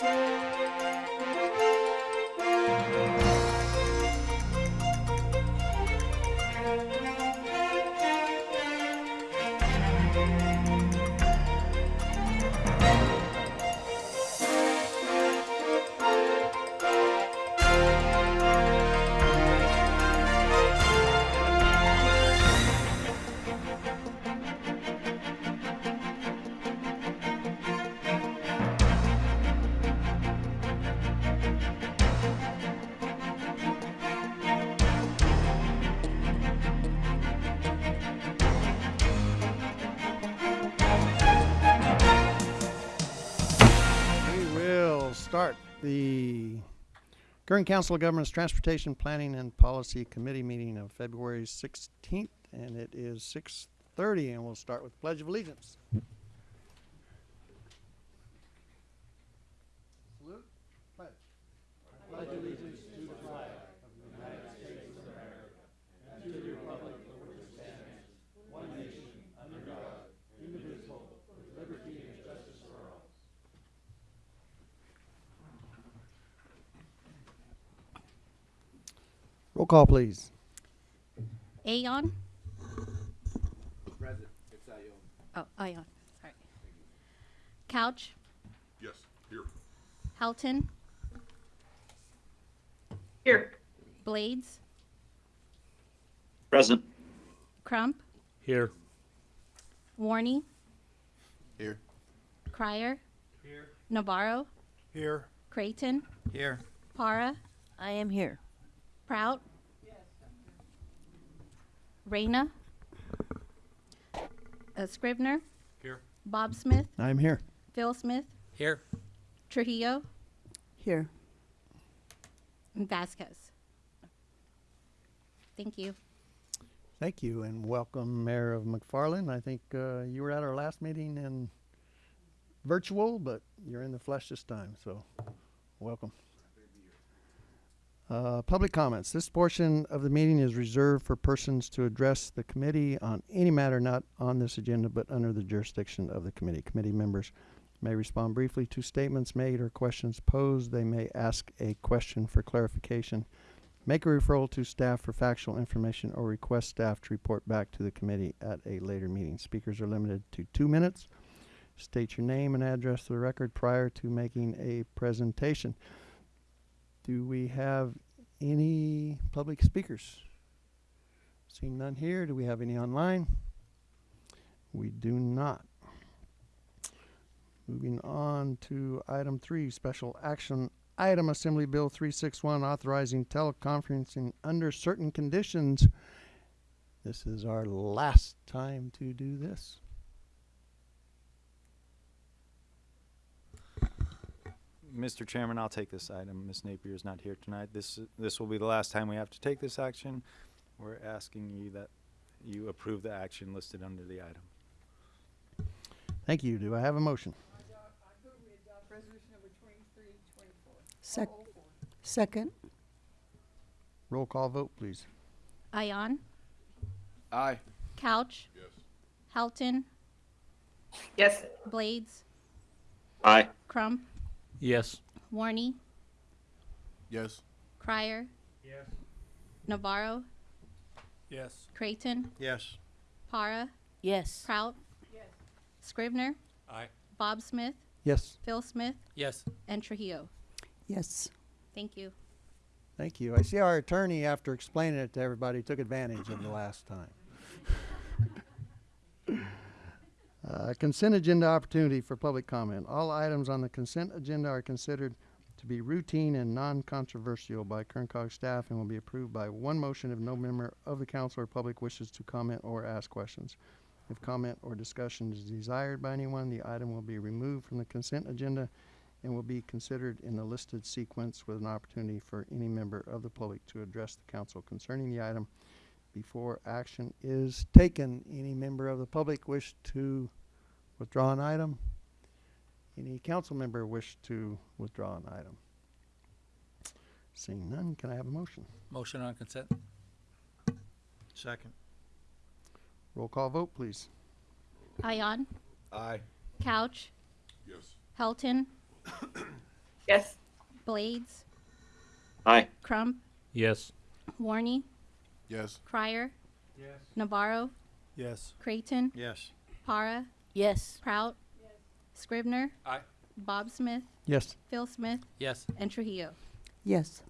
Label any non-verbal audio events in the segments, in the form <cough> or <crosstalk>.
We Kern Council of Governments Transportation Planning and Policy Committee meeting of February sixteenth, and it is six thirty, and we'll start with Pledge of Allegiance. Salute. Pledge. Pledge allegiance to the flag of the United States of America and to the republic for which it stands, one nation, under God, indivisible, with liberty and justice for all. Roll call, please. Aon. Present. It's Ion. Oh, Aon. Sorry. Couch. Yes, here. Helton. Here. Blades. Present. Crump. Here. Warney. Here. Crier. Here. Navarro. Here. Creighton. Here. Para. I am here. Prout. Reyna. Uh, Scrivener. Here. Bob Smith. I'm here. Phil Smith. Here. Trujillo. Here. And Vasquez. Thank you. Thank you and welcome, Mayor of McFarland. I think uh, you were at our last meeting in virtual, but you're in the flesh this time, so welcome. Uh, public comments. This portion of the meeting is reserved for persons to address the committee on any matter not on this agenda but under the jurisdiction of the committee. Committee members may respond briefly to statements made or questions posed. They may ask a question for clarification make a referral to staff for factual information or request staff to report back to the committee at a later meeting. Speakers are limited to two minutes. State your name and address to the record prior to making a presentation. Do we have any public speakers? Seeing none here. Do we have any online? We do not. Moving on to item three, special action item Assembly Bill three six one authorizing teleconferencing under certain conditions. This is our last time to do this. Mr. Chairman, I'll take this item. Ms. Napier is not here tonight. This, this will be the last time we have to take this action. We're asking you that you approve the action listed under the item. Thank you. Do I have a motion? Sec- second. Roll call vote, please. Aon. Aye. Couch. Yes. Helton. Yes. Blades. Aye. Crump. Yes. Warney. Yes. Crier. Yes. Navarro. Yes. Creighton. Yes. Para. Yes. Prout. Yes. Scrivener. Aye. Bob Smith. Yes, Phil Smith. Yes. And Trujillo. Yes. Thank you. thank you. I see our attorney, after explaining it to everybody, took advantage of the last time. Uh, consent agenda opportunity for public comment. All items on the consent agenda are considered to be routine and non-controversial by Kern Cog staff and will be approved by one motion if no member of the council or public wishes to comment or ask questions. If comment or discussion is desired by anyone, the item will be removed from the consent agenda and will be considered in the listed sequence with an opportunity for any member of the public to address the council concerning the item before action is taken. Any member of the public wish to withdraw an item? Any council member wish to withdraw an item? Seeing none, can I have a motion? Motion on consent? Second. Roll call vote, please. Aon. Aye. Couch. Yes. Helton. <coughs> Yes. Blades, Aye. Crump, Yes. Warney, Yes. Crier. Yes. Navarro, Yes. Creighton, Yes. Para, Yes. Prout. Scribner. Aye. Bob Smith, Yes. Phil Smith, Yes. and Trujillo. Yes.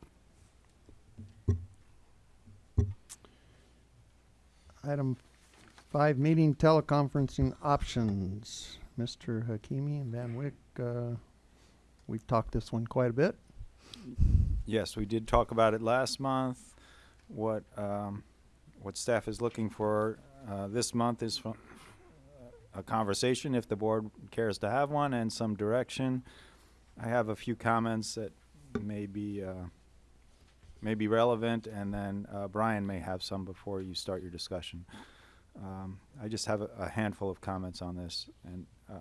Item five, meeting teleconferencing options. Mr. Hakimi and Van Wyck, uh, we've talked this one quite a bit. Yes, we did talk about it last month. What, um, what staff is looking for, uh, this month is fro- a conversation, if the board cares to have one, and some direction. I have a few comments that may be, uh, may be relevant, and then, uh, Brian may have some before you start your discussion. Um, I just have a, a handful of comments on this, and, uh,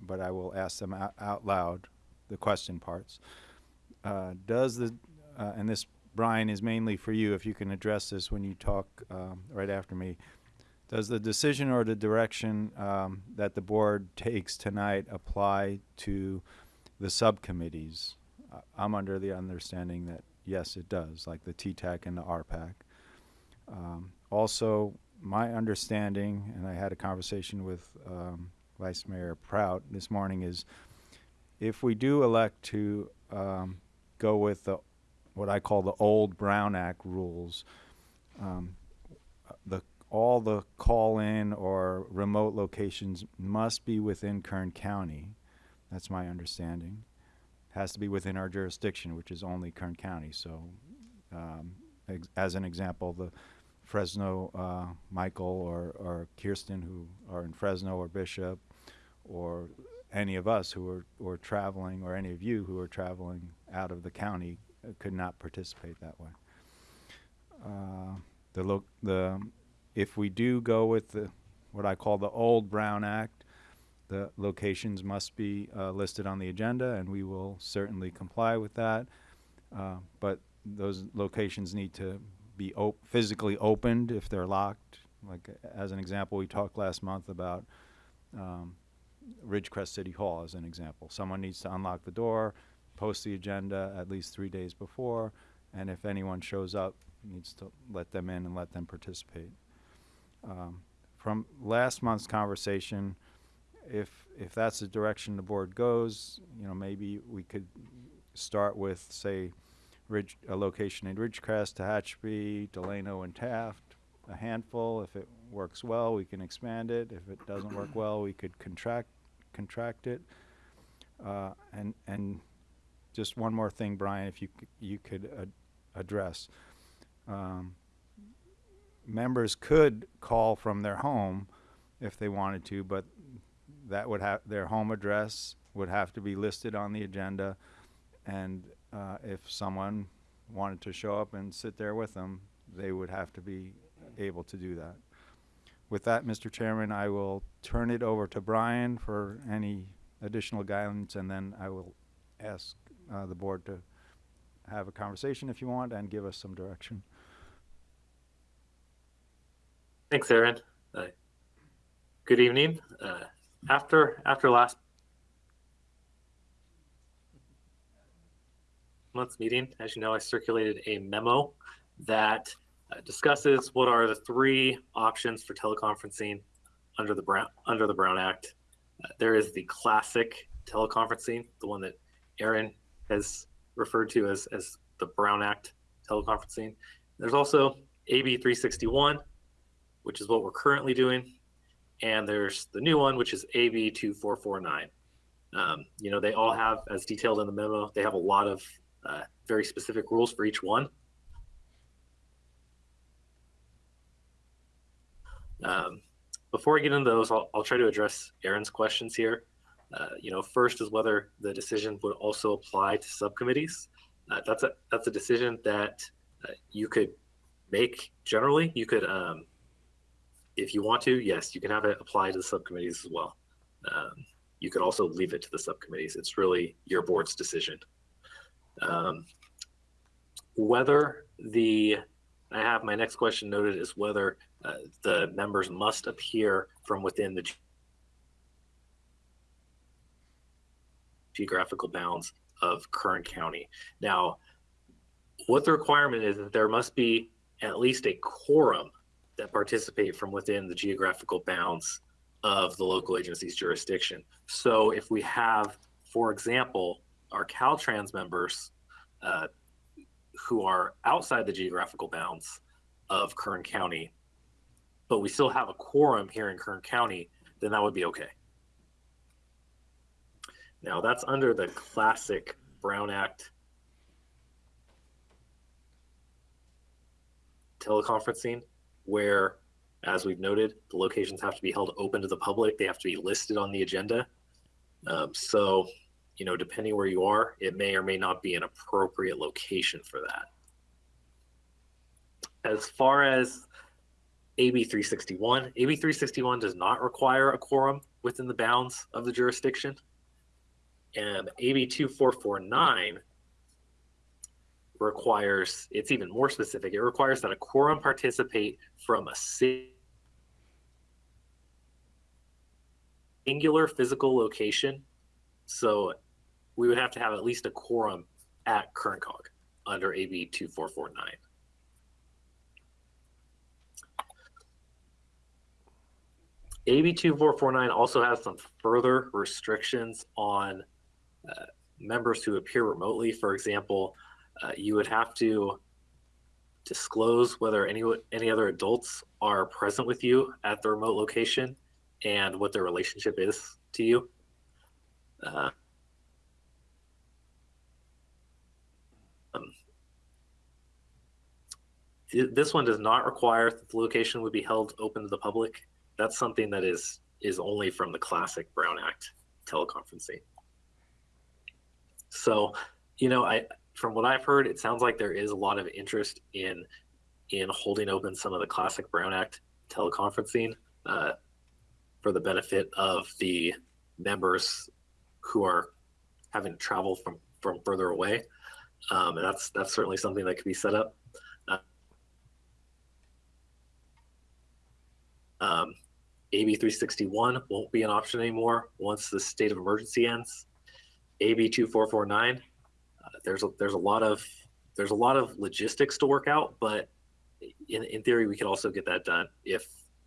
but I will ask them out, out loud, the question parts. Uh, does the, uh, and this, Brian, is mainly for you, if you can address this when you talk um, right after me. Does the decision or the direction um, that the board takes tonight apply to the subcommittees? I'm under the understanding that, yes, it does, like the TTAC and the RPAC. Um, also, my understanding, and I had a conversation with um, Vice Mayor Prout this morning, is if we do elect to um, go with the what I call the old Brown Act rules, um, all the call-in or remote locations must be within Kern County. That's my understanding. Has to be within our jurisdiction, which is only Kern County. So, um, as an example, the Fresno uh, Michael or, or Kirsten who are in Fresno or Bishop, or any of us who are, traveling, or any of you who are traveling out of the county, uh, could not participate that way. Uh, the the if we do go with the what I call the old Brown Act, the locations must be uh, listed on the agenda, and we will certainly comply with that. Uh, but those locations need to be op- physically opened if they're locked. Like as an example, we talked last month about um, Ridgecrest City Hall as an example. Someone needs to unlock the door, post the agenda at least three days before, and if anyone shows up, needs to let them in and let them participate. Um, from last month's conversation, if if that's the direction the board goes, you know, maybe we could start with, say, Ridge, a location in Ridgecrest, Tehachapi, Delano, and Taft, a handful. If it works well, we can expand it. If it doesn't work well, we could contract contract it. Uh, and and just one more thing, Brian, if you you could ad- address. Um, members could call from their home if they wanted to, but that would have their home address would have to be listed on the agenda, and uh, if someone wanted to show up and sit there with them, they would have to be able to do that. With that, Mr. Chairman, I will turn it over to Brian for any additional guidance, and then I will ask uh, the board to have a conversation if you want and give us some direction. Thanks, Aaron. Uh, good evening. Uh, after after last month's meeting, as you know, I circulated a memo that uh, discusses what are the three options for teleconferencing under the Brown under the Brown Act. Uh, there is the classic teleconferencing, the one that Aaron has referred to as as the Brown Act teleconferencing. There's also AB 361, which is what we're currently doing. And there's the new one, which is AB 2449. Um, you know, they all have, as detailed in the memo, they have a lot of uh, very specific rules for each one. Um, before I get into those, I'll, I'll try to address Aaron's questions here. Uh, you know, first is whether the decision would also apply to subcommittees. Uh, that's a that's a decision that uh, you could make generally. You could um, if you want to, yes, you can have it apply to the subcommittees as well. Um, you could also leave it to the subcommittees. It's really your board's decision. Um, whether the, I have my next question noted is whether uh, the members must appear from within the geographical bounds of Kern County. Now, what the requirement is that there must be at least a quorum that participate from within the geographical bounds of the local agency's jurisdiction. So if we have, for example, our Caltrans members uh, who are outside the geographical bounds of Kern County, but we still have a quorum here in Kern County, then that would be okay. Now that's under the classic Brown Act teleconferencing, where, as we've noted, the locations have to be held open to the public. They have to be listed on the agenda. Um, so, you know, depending where you are, it may or may not be an appropriate location for that. As far as AB 361, AB 361 does not require a quorum within the bounds of the jurisdiction. And AB 2449 requires, it's even more specific, it requires that a quorum participate from a si- singular physical location. So we would have to have at least a quorum at Kern Cog under AB 2449. AB 2449 also has some further restrictions on uh, members who appear remotely. For example, uh, you would have to disclose whether any any other adults are present with you at the remote location and what their relationship is to you. Uh, um, th- this one does not require that the location would be held open to the public. That's something that is is only from the classic Brown Act teleconferencing. So, you know, I from what I've heard, it sounds like there is a lot of interest in in holding open some of the classic Brown Act teleconferencing uh, for the benefit of the members who are having to travel from from further away. Um, and that's that's certainly something that could be set up. Uh, um, AB 361 won't be an option anymore once the state of emergency ends. AB 2449 uh, there's a, there's a lot of there's a lot of logistics to work out, but in, in theory, we could also get that done if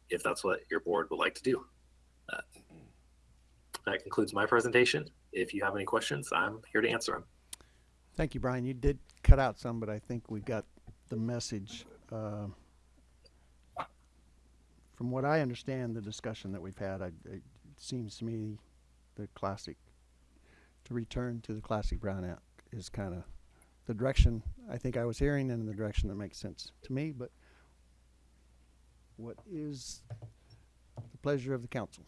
if that's what your board would like to do. Uh, that concludes my presentation. If you have any questions, I'm here to answer them. Thank you, Brian. You did cut out some, but I think we got the message. Uh, from what I understand, the discussion that we've had, I, it seems to me the classic, to return to the classic Brown Act is kind of the direction I think I was hearing and the direction that makes sense to me, but what is the pleasure of the council?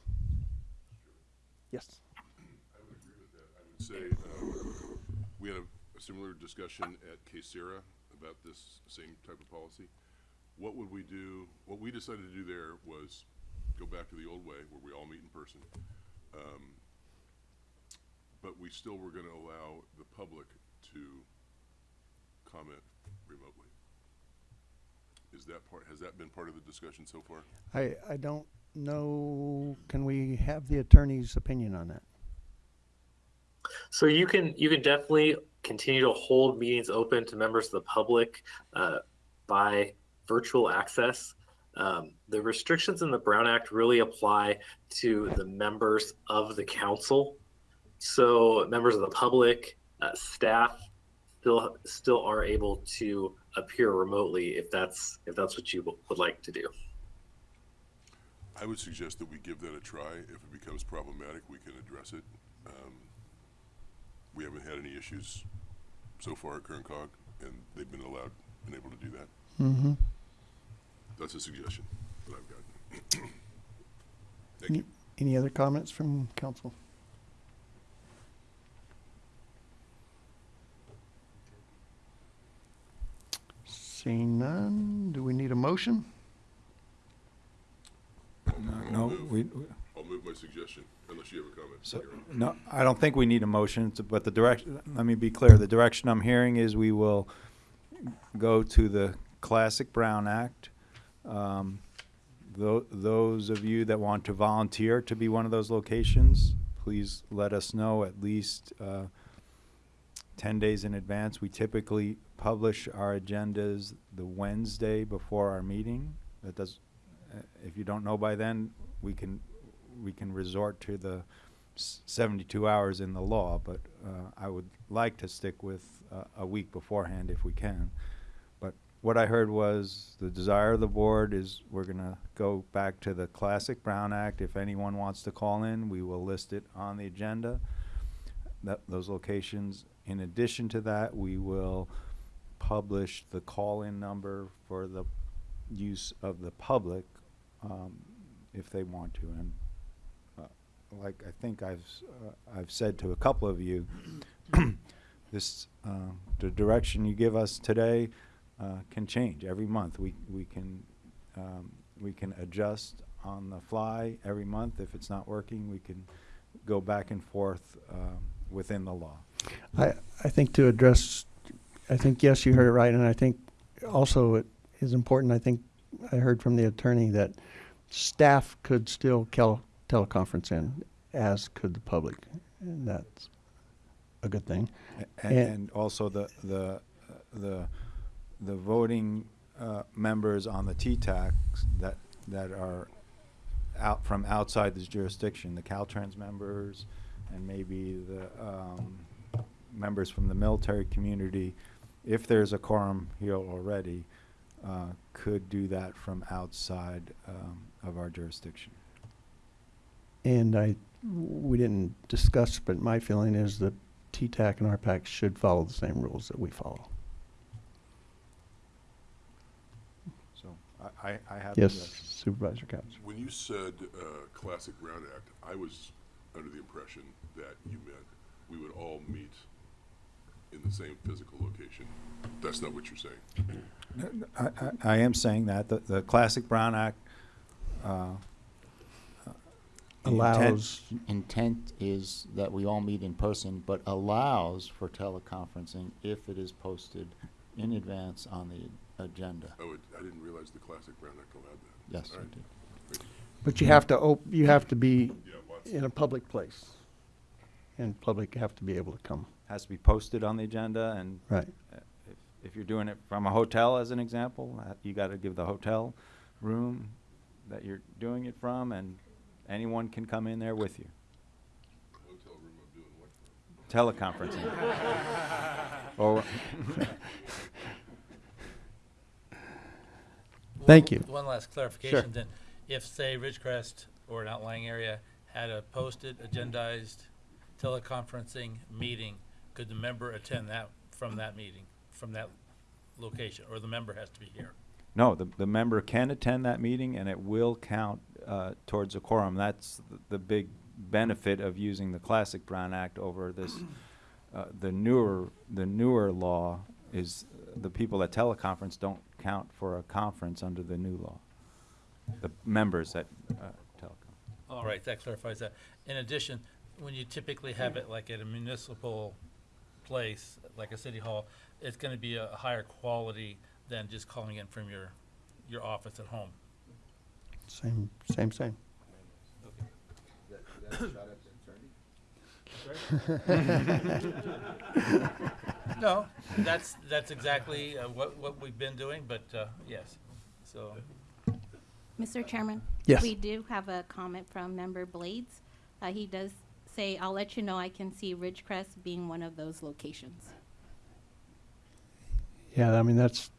Yes. I would agree with that. I would say, um, we had a, a similar discussion at Casera about this same type of policy. What would we do, what we decided to do there was go back to the old way where we all meet in person. Um, But we still were gonna allow the public to comment remotely. Is that part, has that been part of the discussion so far? I, I don't know, can we have the attorney's opinion on that? So you can you can definitely continue to hold meetings open to members of the public uh, by virtual access. Um, the restrictions in the Brown Act really apply to the members of the council. So members of the public, uh, staff, still still are able to appear remotely if that's if that's what you would like to do. I would suggest that we give that a try. If it becomes problematic, we can address it. Um, we haven't had any issues so far at Kern Cog, and they've been allowed, been able to do that. Mm-hmm. That's a suggestion that I've got. <clears throat> Thank you. Any other comments from council? Seeing none, do we need a motion? No, we, I'll move my suggestion, unless you have a comment. So, Aaron. no, I don't think we need a motion, to- but the direction, let me be clear, the direction I'm hearing is we will go to the classic Brown Act. Um, tho- those of you that want to volunteer to be one of those locations, please let us know at least uh, 10 days in advance. We typically publish our agendas the Wednesday before our meeting. That does, uh, if you don't know by then, we can, we can resort to the s- 72 hours in the law, but uh, I would like to stick with uh, a week beforehand if we can. But what I heard was the desire of the board is we're gonna go back to the classic Brown Act. If anyone wants to call in, we will list it on the agenda. That, those locations. In addition to that, we will publish the call-in number for the use of the public, um, if they want to. And, uh, like I think I've, uh, I've said to a couple of you, <clears throat> this, uh, the direction you give us today, uh, can change every month. We, we can, um, we can adjust on the fly every month. If it's not working, we can go back and forth, um, within the law. I, I think to address, I think, yes, you heard it right, and I think also it is important, I think I heard from the attorney that staff could still teleconference in, as could the public, and that's a good thing. And, And- also the, the, the, the voting, uh, members on the T-Tacs that, that are out, from outside this jurisdiction, the Caltrans members, and maybe the, um, members from the military community, if there's a quorum here already, uh, could do that from outside, um, of our jurisdiction. And I, we didn't discuss, but my feeling is that T-TAC and RPAC should follow the same rules that we follow. So, I, I, I have. Yes. Supervisor Couch. When you said, uh, Classic Brown Act, I was under the impression that you meant we would all meet in the same physical location. That's not what you're saying. I, I, I am saying that, the, the Classic Brown Act, uh, the intent- Allows, Intent is that we all meet in person, but allows for teleconferencing if it is posted in advance on the agenda. Oh, it, I didn't realize the Classic Brown Act allowed that. Yes, All I right. did. but you have to op, you have to be Yeah, lots. in a public place. And public have to be able to come, has to be posted on the agenda, and right. uh, if, if you're doing it from a hotel, as an example, uh, you gotta give the hotel room that you're doing it from, and anyone can come in there with you. Hotel room, I'm doing what? Teleconferencing. <laughs> Or, <laughs> Thank you. One last clarification then. If, say, Ridgecrest or an outlying area had a posted, agendized teleconferencing meeting, could the member attend that from that meeting, from that location, or the member has to be here? no, the, the member can attend that meeting, and it will count, uh, towards a quorum. That's th- the big benefit of using the classic Brown Act over this, <clears throat> uh, the newer, the newer law is, the people at teleconference don't count for a conference under the new law. The members at uh, telecon. All right, that clarifies that. In addition, when you typically have it like at a municipal place, like a city hall, it's gonna be a higher quality than just calling in from your, your office at home. Same, same, same. <laughs> No, that's, that's exactly uh, what, what we've been doing, but, uh, yes, so. Mr. Chairman? Yes. We do have a comment from Member Blades. Uh, he does say, I'll let you know I can see Ridgecrest being one of those locations. Yeah, I mean, that's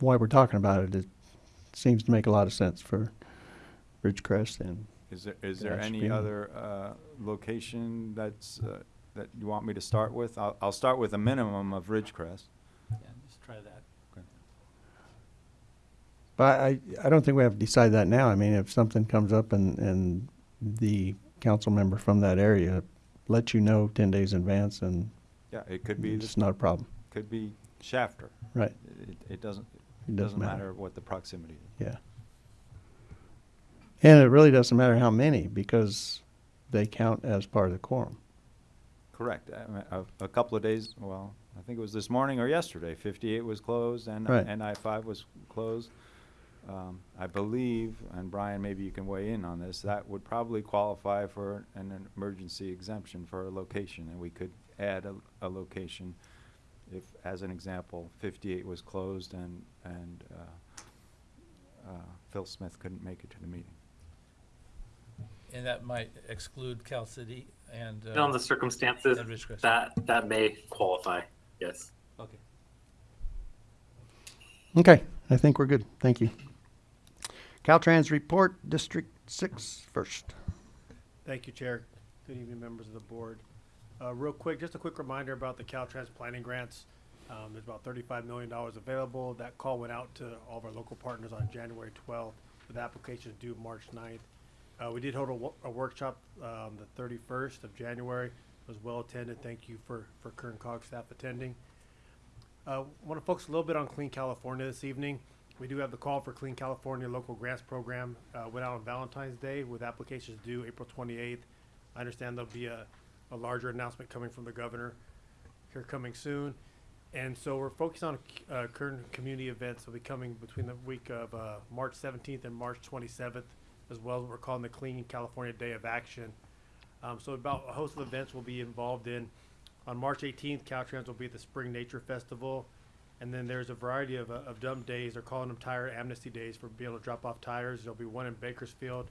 why we're talking about it. It seems to make a lot of sense for Ridgecrest and Is there, is there any be other, uh, location that's, uh, that you want me to start with? I'll, I'll start with a minimum of Ridgecrest. Yeah, just try that. But I, I don't think we have to decide that now. I mean, if something comes up and, and the council member from that area let you know ten days in advance and Yeah, it could be, it's the- not a problem, could be Shafter. right? It, it doesn't, It doesn't matter. what the proximity is. Yeah. And it really doesn't matter how many because they count as part of the quorum. Correct. I mean, A, a couple of days, well, I think it was this morning or yesterday, fifty-eight was closed and, Right. and I five was closed. Um, I believe, and Brian, maybe you can weigh in on this, that would probably qualify for an an emergency exemption for a location, and we could add a, a location if, as an example, fifty-eight was closed and, and, uh, uh, Phil Smith couldn't make it to the meeting. And that might exclude Cal City and, Depending on uh, the circumstances, that, that may qualify, yes. Okay. Okay, I think we're good. Thank you. Caltrans report, District Six first. Thank you, Chair. Good evening, members of the board. Uh, real quick, just a quick reminder about the Caltrans planning grants. Um, there's about thirty-five million dollars available. That call went out to all of our local partners on January twelfth, with applications due March 9th. Uh, we did hold a, a workshop, um, the thirty-first of January. It was well attended. Thank you for, for Kern Cog staff attending. Uh, want to focus a little bit on Clean California this evening. We do have the call for Clean California Local Grants Program, uh, went out on Valentine's Day with applications due April twenty-eighth. I understand there'll be a, a larger announcement coming from the governor here coming soon. And so we're focused on, uh, current community events that'll be coming between the week of, uh, March seventeenth and March twenty-seventh, as well as what we're calling the Clean California Day of Action. Um, so about a host of events we'll be involved in. On March eighteenth, Caltrans will be at the Spring Nature Festival. And then there's a variety of, uh, of dumb days. They're calling them tire amnesty days for being able to drop off tires. There'll be one in Bakersfield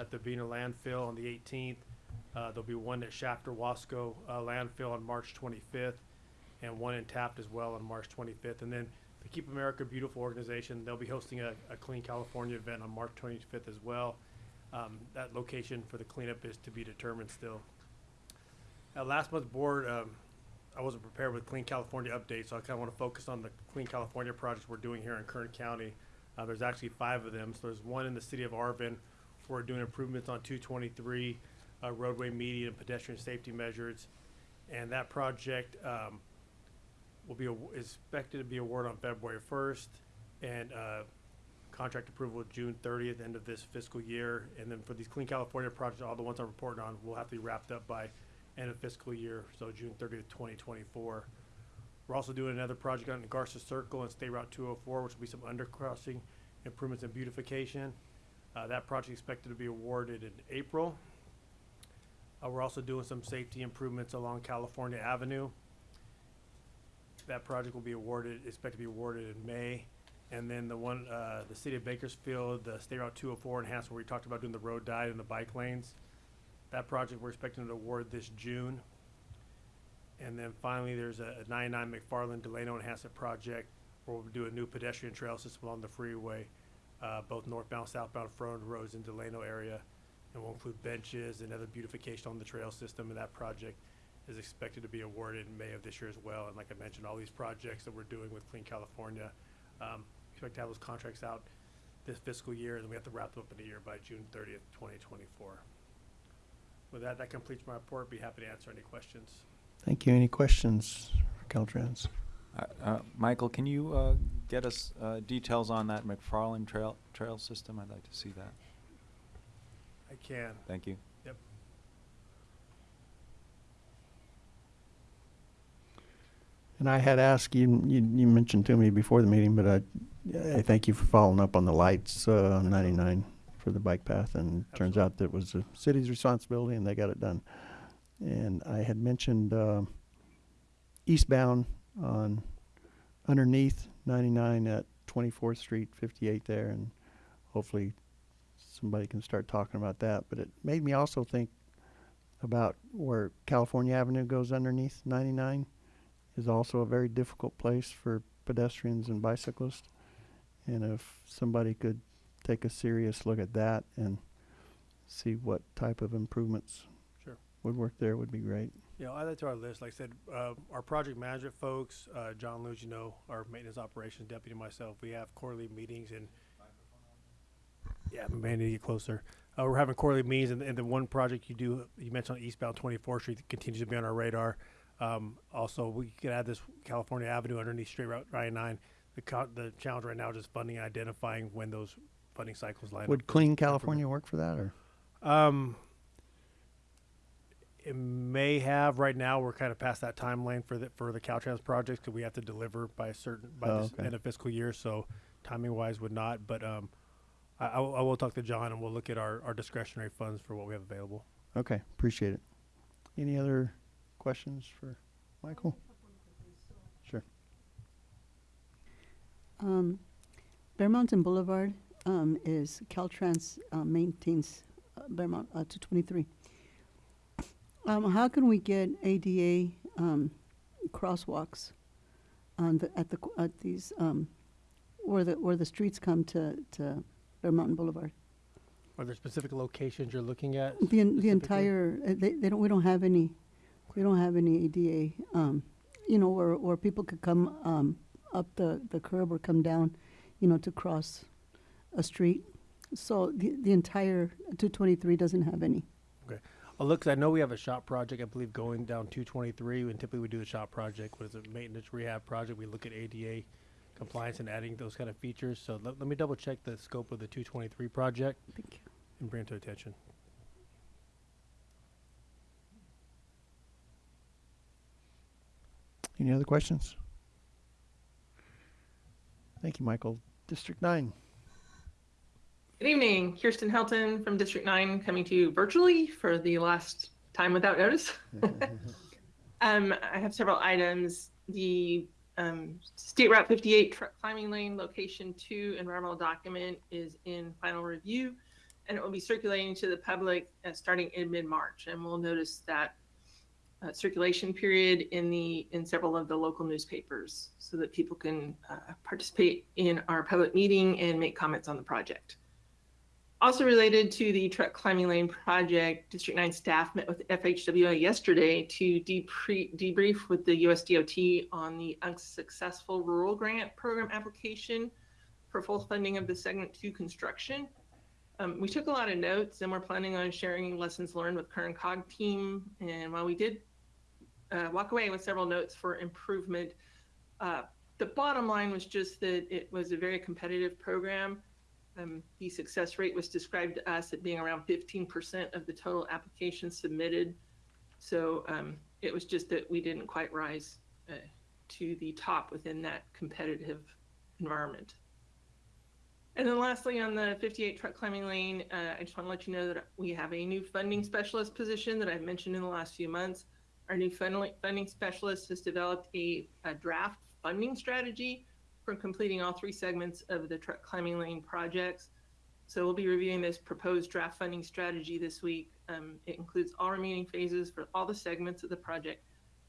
at the Bena landfill on the eighteenth. Uh, there'll be one at Shafter Wasco, uh, landfill on March twenty-fifth and one in Taft as well on March twenty-fifth. And then the Keep America Beautiful organization, they'll be hosting a, a Clean California event on March twenty-fifth as well. Um, that location for the cleanup is to be determined still. Last month's board, um, I wasn't prepared with Clean California update, so I kind of want to focus on the Clean California projects we're doing here in Kern County. Uh, there's actually five of them. So there's one in the city of Arvin. We're doing improvements on 223 uh, roadway median and pedestrian safety measures, and that project um, will be expected to be awarded on February 1st, and uh, contract approval June 30th, end of this fiscal year. And then for these Clean California projects, all the ones I'm reporting on, will have to be wrapped up by end of fiscal year, so June 30th, 2024. We're also doing another project on Garces Circle and State Route 204, which will be some undercrossing improvements and beautification. Uh, that project expected to be awarded in April. Uh, we're also doing some safety improvements along California Avenue. That project will be awarded, expected to be awarded in May. And then the one, uh, the city of Bakersfield, the State Route 204 enhancement, where we talked about doing the road diet and the bike lanes. That project, we're expecting to award this June. And then finally, there's a a 99 McFarland Delano Enhancement Project, where we'll do a new pedestrian trail system along the freeway, uh, both northbound, southbound front roads in Delano area. And will include benches and other beautification on the trail system, and that project is expected to be awarded in May of this year as well. And like I mentioned, all these projects that we're doing with Clean California, um, expect to have those contracts out this fiscal year, and we have to wrap them up in a year by June thirtieth, twenty twenty-four. With that, that completes my report. Be happy to answer any questions. Thank you. Any questions for Caltrans? Uh, uh, Michael, can you, uh, get us, uh, details on that McFarland Trail, trail system? I'd like to see that. I can. Thank you. Yep. And I had asked, you, you, you mentioned to me before the meeting, but I, I thank you for following up on the lights, uh, on ninety-nine for the bike path, and turns out that was the city's responsibility, and they got it done. And I had mentioned, uh, eastbound on, underneath ninety-nine at Twenty-fourth Street, fifty-eight there, and hopefully somebody can start talking about that, but it made me also think about where California Avenue goes underneath ninety-nine is also a very difficult place for pedestrians and bicyclists. And if somebody could take a serious look at that and see what type of improvements Sure. would work there would be great. Yeah, I'll add that to our list. Like I said, uh, our project management folks, uh, John Luz, you know, our maintenance operations deputy, myself, we have quarterly meetings and. Yeah, may need to get closer. Uh, we're having quarterly meetings and, and the one project you do, you mentioned on eastbound twenty-fourth street continues to be on our radar. Um, also, we could add this California Avenue underneath State Route ninety-nine. The co- the challenge right now is just funding and identifying when those funding cycles line up. Would for Clean. California work for that or? Um, It may have, right now, we're kind of past that timeline for the, for the Caltrans projects, because we have to deliver by a certain, by Oh, this okay. end of fiscal year, so timing wise would not, but, um, I, I will, I will talk to John and we'll look at our, our discretionary funds for what we have available. Okay, appreciate it. Any other questions for Michael? Sure. Um, Bear Mountain Boulevard, um, is Caltrans, uh, maintains uh, Bearmont, uh, two twenty-three. Um, how can we get ADA, um, crosswalks on the, at the, at these, um, where the, where the streets come to, to Bear Mountain Boulevard? Are there specific locations you're looking at? The, en- the entire, uh, they, they don't, we don't have any, we don't have any ADA, um, you know, where, where people could come, um, up the, the curb or come down, you know, to cross a street. So the, the entire two twenty-three doesn't have any. I'll look, 'cause I know we have a shop project, I believe, going down two twenty-three, and typically we do the shop project, what is it, maintenance rehab project, we look at ADA compliance and adding those kind of features, so let, let me double check the scope of the two twenty-three project Thank you. and bring it to attention. Any other questions? Thank you, Michael. District nine. Good evening, Kirsten Helton from District 9 coming to you virtually for the last time without notice. <laughs> um, I have several items. The um, State Route 58 truck climbing lane location 2 environmental document is in final review and it will be circulating to the public uh, starting in mid-March. And we'll notice that uh, circulation period in the in several of the local newspapers so that people can uh, participate in our public meeting and make comments on the project. Also related to the truck climbing lane project, District 9 staff met with FHWA yesterday to debrief with the USDOT on the unsuccessful rural grant program application for full funding of the segment two construction. Um, we took a lot of notes and we're planning on sharing lessons learned with Kern COG team. And while we did uh, walk away with several notes for improvement, uh, the bottom line was just that it was a very competitive program. Um, the success rate was described to us at being around 15% of the total applications submitted. So um, it was just that we didn't quite rise uh, to the top within that competitive environment. And then lastly, on the 58 truck climbing lane, uh, I just want to let you know that we have a new funding specialist position that I've mentioned in the last few months. Our new funding, specialist has developed a, a draft funding strategy for completing all three segments of the truck climbing lane projects. So we'll be reviewing this proposed draft funding strategy this week. Um, it includes all remaining phases for all the segments of the project,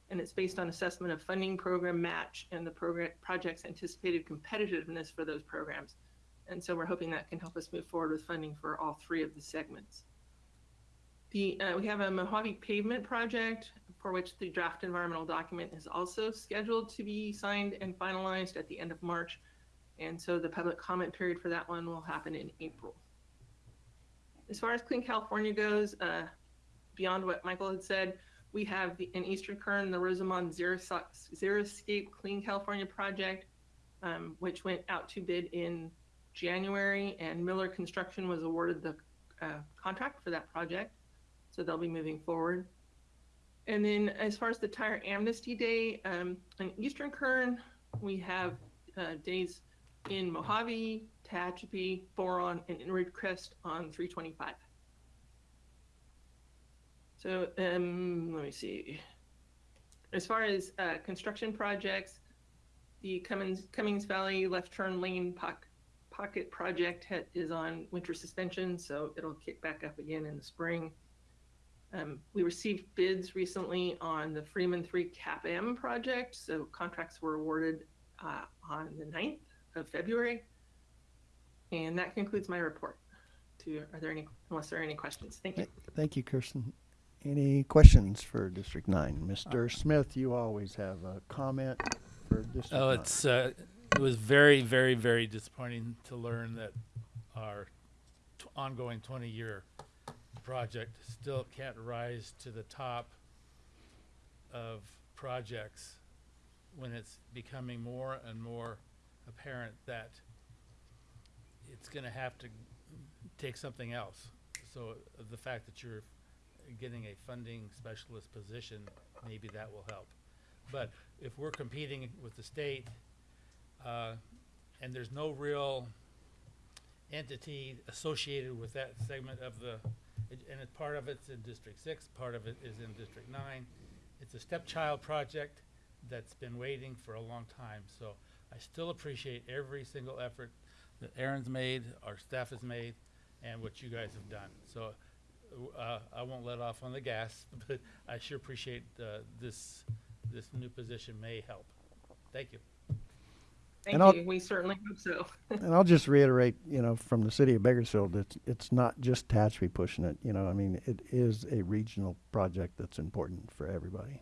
and it's based on assessment of funding program match and the program project's anticipated competitiveness for those programs. And so we're hoping that can help us move forward with funding for all three of the segments. The, uh, we have a Mojave pavement project for which the draft environmental document is also scheduled to be signed and finalized at the end of March. And so the public comment period for that one will happen in April. As far as Clean California goes, uh, beyond what Michael had said, we have the, in Eastern Kern, the Rosamond Zero, Xeriscape Clean California project, um, which went out to bid in January, and Miller Construction was awarded the uh, contract for that project. So they'll be moving forward. And then as far as the tire amnesty day, um, in Eastern Kern, we have uh, days in Mojave, Tehachapi, Boron, and in Ridgecrest on 325. So um, let me see. As far as uh, construction projects, the Cummins, Cummings Valley left turn lane poc- pocket project is on winter suspension, so it'll kick back up again in the spring. Um, we received bids recently on the Freeman 3 CAPM project, so contracts were awarded uh, on the 9th of February. And that concludes my report. To, are there any, unless there are any questions? Thank you. Thank you, Kirsten. Any questions for District nine? Mr. Smith, you always have a comment for District Oh, nine. it's, uh, it was very, very, very disappointing to learn that our t- ongoing twenty-year project still can't rise to the top of projects when it's becoming more and more apparent that it's gonna have to take something else. So uh, the fact that you're getting a funding specialist position, maybe that will help. But if we're competing with the state, uh, and there's no real entity associated with that segment of the, it- and it, part of it's in District Six, part of it is in District Nine. It's a stepchild project that's been waiting for a long time, so I still appreciate every single effort that Aaron's made, our staff has made, and what you guys have done. So, uh, I won't let off on the gas, <laughs> but I sure appreciate, uh, this, this new position may help. Thank you. Thank I'll- you. We certainly hope so. <laughs> And I'll just reiterate, you know, from the city of Bakersfield, it's, it's not just Tehachapi pushing it, you know, I mean, it is a regional project that's important for everybody.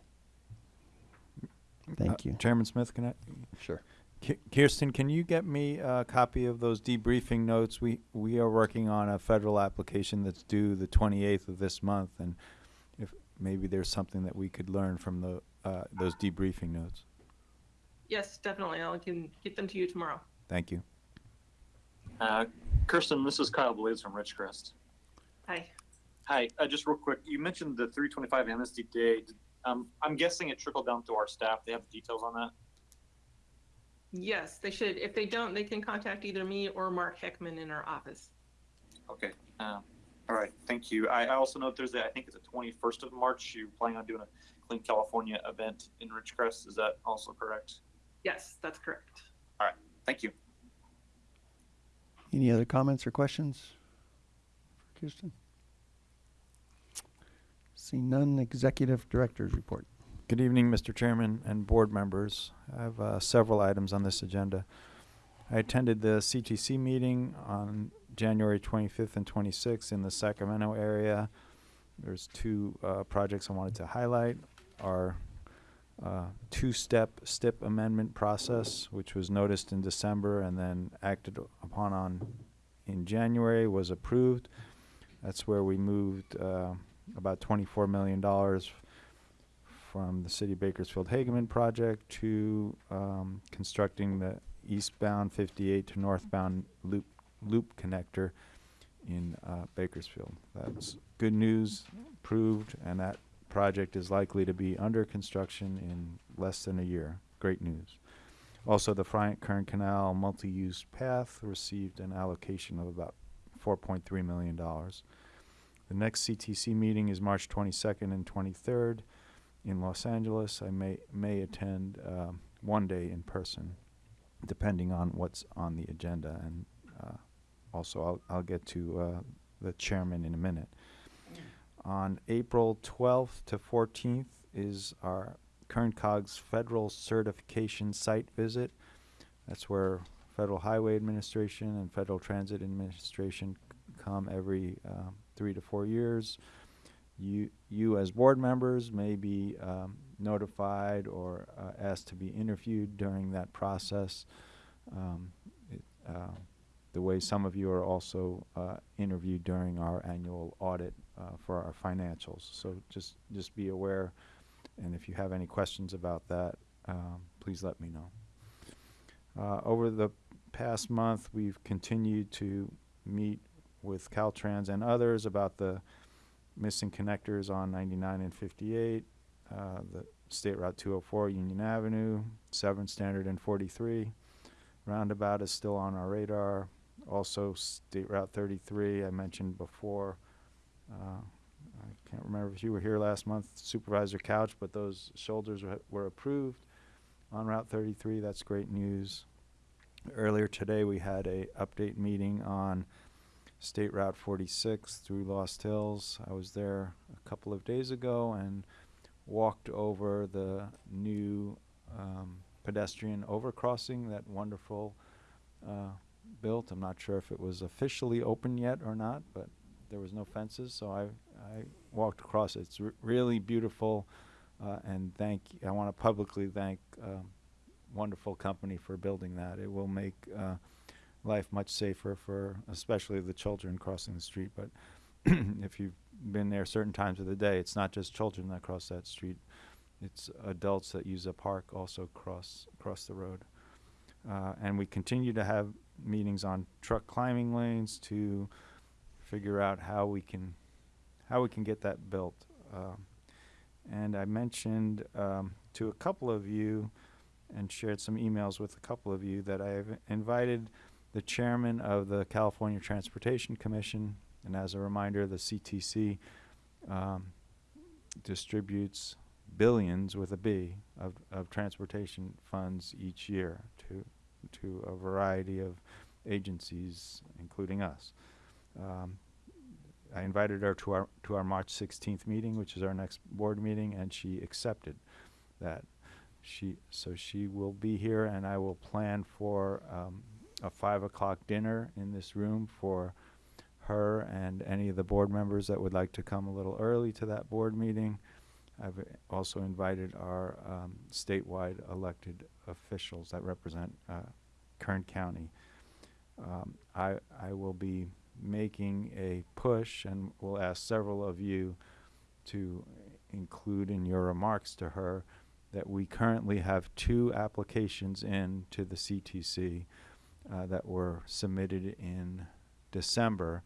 Thank Uh, you. Chairman Smith, can I? Sure. Ki- Kirsten, can you get me a copy of those debriefing notes? We, we are working on a federal application that's due the twenty-eighth of this month, and if, maybe there's something that we could learn from the, uh, those debriefing notes. Yes, definitely. I can get them to you tomorrow. Thank you. Uh, Kirsten, this is Kyle Blades from Ridgecrest. Hi. Hi, uh, just real quick, you mentioned the 325 Amnesty Day. Um, I'm guessing it trickled down to our staff. They have the details on that. Yes, they should. If they don't, they can contact either me or Mark Heckman in our office. Okay. Uh, all right. Thank you. I, I also note there's a, I think it's the 21st of March. You're planning on doing a Clean California event in Ridgecrest. Is that also correct? Yes, that's correct. All right, thank you. Any other comments or questions for Kirsten? See none, executive director's report. Good evening, Mr. Chairman and board members. I have uh, several items on this agenda. I attended the CTC meeting on January 25th and 26th in the Sacramento area. There's two uh, projects I wanted to highlight. Our uh, two-step STIP amendment process, which was noticed in December and then acted upon on in January, was approved. That's where we moved uh, about $24 million from the City of Bakersfield Hageman project to um, constructing the eastbound 58 to northbound loop loop connector in uh, Bakersfield. That's good news, approved, and that project is likely to be under construction in less than a year. Great news. Also, the Friant-Kern Canal multi-use path received an allocation of about $4.3 million. The next CTC meeting is March 22nd and 23rd in Los Angeles. I may may attend um, one day in person, depending on what's on the agenda, and uh, also I'll I'll get to uh, the chairman in a minute. On April 12th to 14th is our Kern Cogs Federal Certification Site Visit. That's where Federal Highway Administration and Federal Transit Administration come every uh, three to four years you you as board members may be um, notified or uh, asked to be interviewed during that process. Um, it, uh, the way some of you are also uh, interviewed during our annual audit uh, for our financials. So just just be aware, and if you have any questions about that, um, please let me know. Uh, over the past month, we've continued to meet with Caltrans and others about the missing connectors on 99 and 58, uh, the State Route 204, Union Avenue, Seventh Standard and 43. Roundabout is still on our radar. Also, State Route 33, I mentioned before. Uh, I can't remember if you were here last month, Supervisor Couch, but those shoulders were, were approved on Route 33. That's great news. Earlier today, we had a update meeting on State Route 46 through Lost Hills. I was there a couple of days ago and walked over the new um, pedestrian overcrossing, that wonderful uh, built. I'm not sure if it was officially open yet or not, but there was no fences, so I, I walked across it. It's really beautiful, uh, and thank I want to publicly thank um, wonderful company for building that. It will make uh, life much safer for especially the children crossing the street. But <clears throat> if you've been there certain times of the day, it's not just children that cross that street. It's adults that use the park also cross cross the road. Uh, and we continue to have meetings on truck climbing lanes to figure out how we can how we can get that built. Um, and I mentioned um, to a couple of you and shared some emails with a couple of you that I've invited the chairman of the California Transportation Commission, and as a reminder, the CTC um, distributes billions with a B of, of transportation funds each year to to a variety of agencies, including us. Um, I invited her to our to our March 16th meeting, which is our next board meeting, and she accepted that. She so she will be here, and I will plan for um, a five o'clock dinner in this room for her and any of the board members that would like to come a little early to that board meeting. I've also invited our um, statewide elected officials that represent uh, Kern County. Um, I, I will be making a push and will ask several of you to include in your remarks to her that we currently have two applications in to the CTC uh, that were submitted in December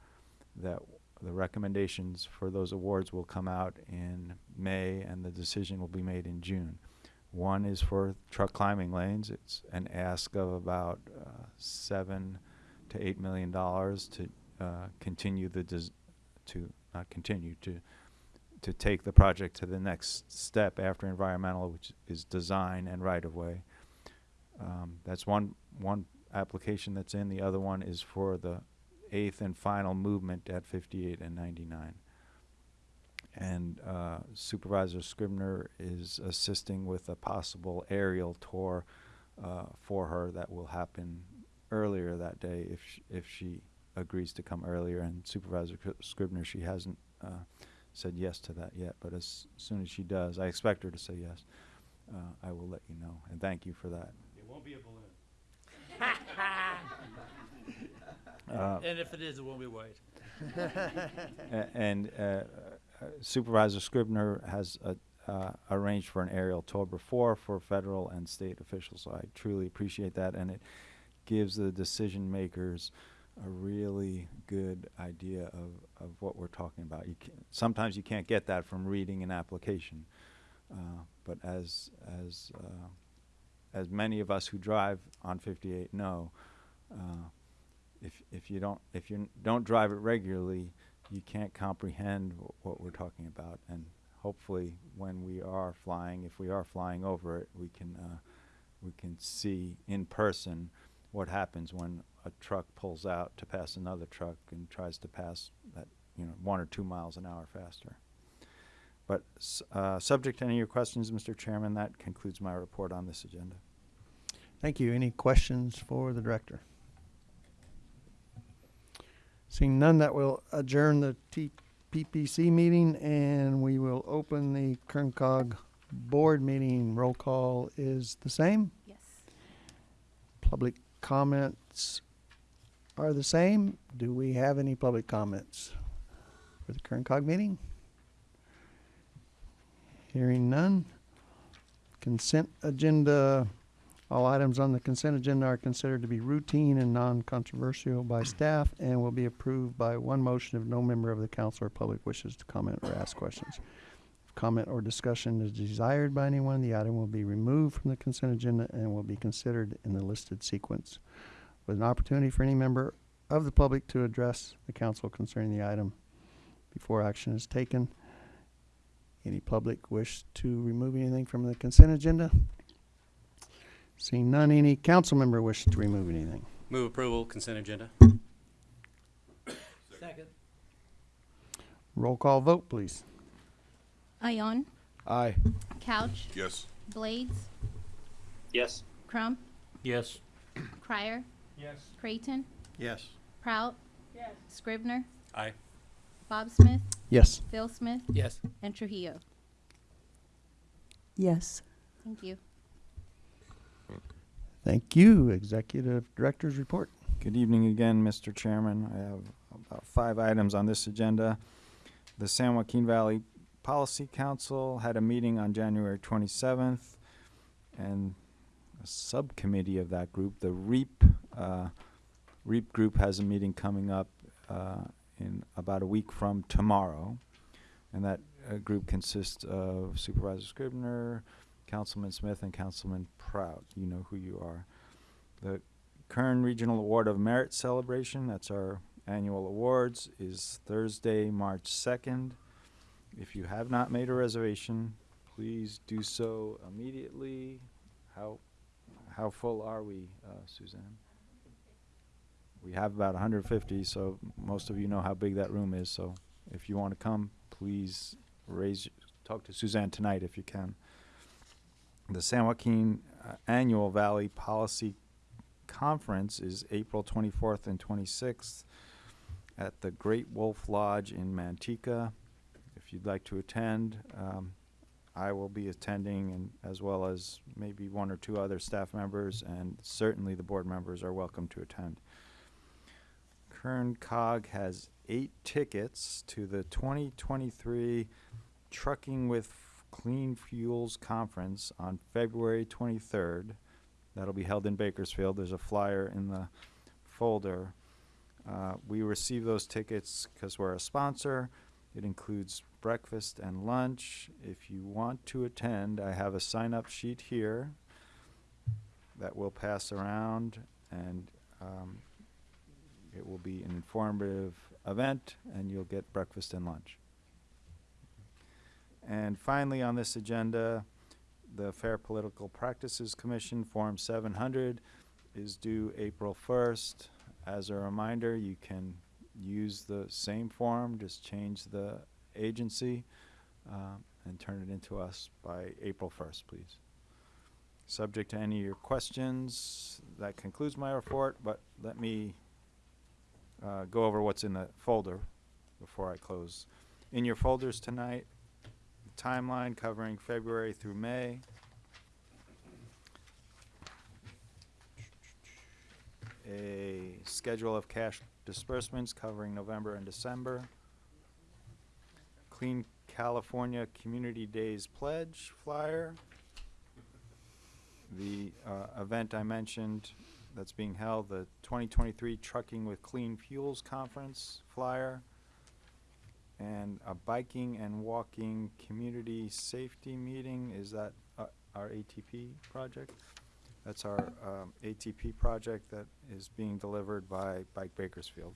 that the recommendations for those awards will come out in May and the decision will be made in June. One is for truck climbing lanes. It's an ask of about uh, seven to eight million dollars to uh, continue the to not continue to to take the project to the next step after environmental, which is design and right of way. Um, that's one one application that's in. The other one is for the eighth and final movement at 58 and 99. And uh, Supervisor Scribner is assisting with a possible aerial tour uh, for her that will happen earlier that day if sh- if she agrees to come earlier. And Supervisor Cr- Scribner, she hasn't uh, said yes to that yet, but as soon as she does, I expect her to say yes. Uh, I will let you know, and thank you for that. It won't be a balloon. Uh, And if it is, it won't be white. A- And uh, uh, Supervisor Scribner has uh, uh, arranged for an aerial tour before for federal and state officials, so I truly appreciate that, and it gives the decision makers a really good idea of, of what we're talking about. You can, sometimes you can't get that from reading an application, uh, but as as uh, as many of us who drive on 58 know, uh, if if you don't if you don't drive it regularly, you can't comprehend what we're talking about. And hopefully, when we are flying, if we are flying over it, we can uh, we can see in person what happens when a truck pulls out to pass another truck and tries to pass that you know one or two miles an hour faster. But uh, subject to any of your questions, Mr. Chairman, that concludes my report on this agenda. Thank you. Any questions for the director? Seeing none, that will adjourn the TPPC meeting and we will open the Kern COG board meeting. Roll call is the same. Yes. Public comments are the same. Do we have any public comments for the Kern COG meeting? Hearing none. Consent agenda. All items on the consent agenda are considered to be routine and non-controversial by staff and will be approved by one motion if no member of the council or public wishes to comment or ask questions. If comment or discussion is desired by anyone, the item will be removed from the consent agenda and will be considered in the listed sequence with an opportunity for any member of the public to address the council concerning the item before action is taken. Any public wish to remove anything from the consent agenda? Seeing none, any council member wish to remove anything? Move approval, consent agenda. Second. Roll call vote, please. Ion, Aye. Couch, Yes. Blades, Yes. Crump, Yes. Crier, Yes. Creighton, Yes. Prout. Yes. Scribner, Aye. Bob Smith, Yes. Phil Smith, Yes. and Trujillo. Yes. Thank you. Thank you. Executive Director's Report. Good evening again, Mr. Chairman. I have about five items on this agenda. The San Joaquin Valley Policy Council had a meeting on January 27th, and a subcommittee of that group, the REAP, uh, REAP group has a meeting coming up uh, in about a week from tomorrow. And that uh, group consists of Supervisor Scribner, Councilman Smith, and Councilman Prout. You know who you are. The Kern Regional Award of Merit Celebration, that's our annual awards, is Thursday, March 2nd. If you have not made a reservation, please do so immediately. How, how full are we, uh, Suzanne? We have about 150, so most of you know how big that room is. So if you want to come, please raise, talk to Suzanne tonight if you can. The San Joaquin uh, Annual Valley Policy Conference is April 24th and 26th at the Great Wolf Lodge in Manteca. If you'd like to attend, um, I will be attending, and as well as maybe one or two other staff members, and certainly the board members are welcome to attend. Kern Cog has eight tickets to the 2023 Trucking with Clean Fuels Conference on February 23rd. That'll be held in Bakersfield. There's a flyer in the folder. Uh, we receive those tickets because we're a sponsor. It includes breakfast and lunch. If you want to attend, I have a sign up sheet here that will pass around, and um, it will be an informative event, and you'll get breakfast and lunch. And finally, on this agenda, the Fair Political Practices Commission, Form 700, is due April 1st. As a reminder, you can use the same form, just change the agency, um, and turn it into us by April 1st, please. Subject to any of your questions, that concludes my report, but let me uh, go over what's in the folder before I close. In your folders tonight, timeline covering February through May. A schedule of cash disbursements covering November and December. Clean California Community Days Pledge flyer. The uh, event I mentioned that's being held, the 2023 Trucking with Clean Fuels Conference flyer and a biking and walking community safety meeting. Is that uh, our ATP project? That's our um, ATP project that is being delivered by Bike Bakersfield.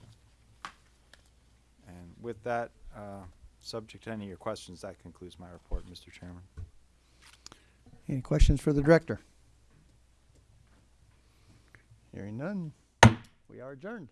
And with that, uh, subject to any of your questions, that concludes my report, Mr. Chairman. Any questions for the director? Hearing none, we are adjourned.